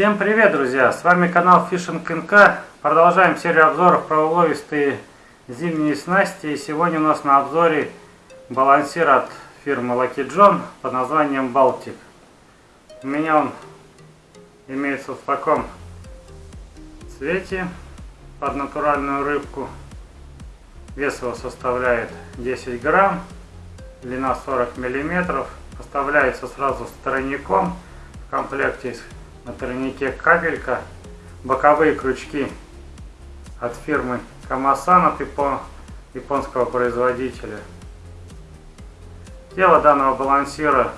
Всем привет, друзья! С вами канал Fishing NK. Продолжаем серию обзоров про уловистые зимние снасти. И сегодня у нас на обзоре балансир от фирмы Lucky John под названием Baltic. У меня он имеется в таком цвете под натуральную рыбку. Вес его составляет 10 грамм, длина 40 миллиметров. Поставляется сразу с тройником в комплекте на тройнике капелька, боковые крючки от фирмы Камасан от японского производителя. Тело данного балансира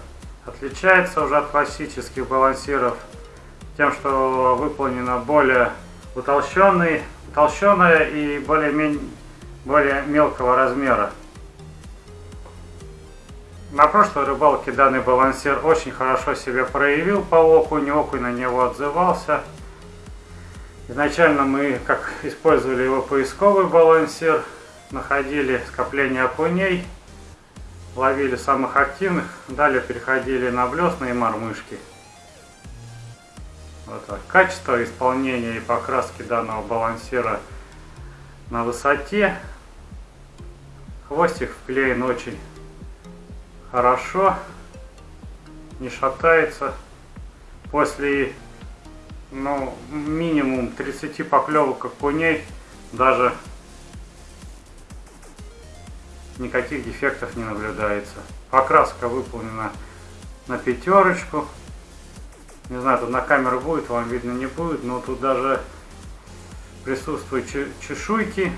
отличается уже от классических балансиров тем, что выполнено более утолщенное и более, более мелкого размера. На прошлой рыбалке данный балансир очень хорошо себя проявил по окуню, окунь на него отзывался. Изначально мы как использовали его поисковый балансир, находили скопление окуней, ловили самых активных, далее переходили на блесны и мормышки. Вот так. Качество исполнения и покраски данного балансира на высоте. Хвостик вклеен очень хорошо, не шатается. После ну, минимум 30 поклевок окуней даже никаких дефектов не наблюдается. Покраска выполнена на пятерочку. Не знаю, тут на камеру будет, вам видно не будет, но тут даже присутствуют чешуйки.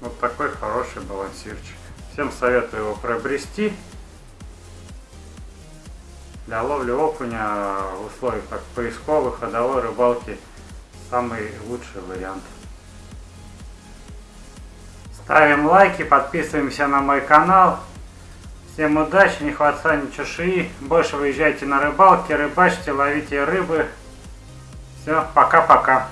Вот такой хороший балансирчик. Всем советую его приобрести. Для ловли окуня в условиях так, поисковой, ходовой рыбалки самый лучший вариант. Ставим лайки, подписываемся на мой канал. Всем удачи, не хватайте чешуи. Больше выезжайте на рыбалки, рыбачьте, ловите рыбы. Все, пока-пока.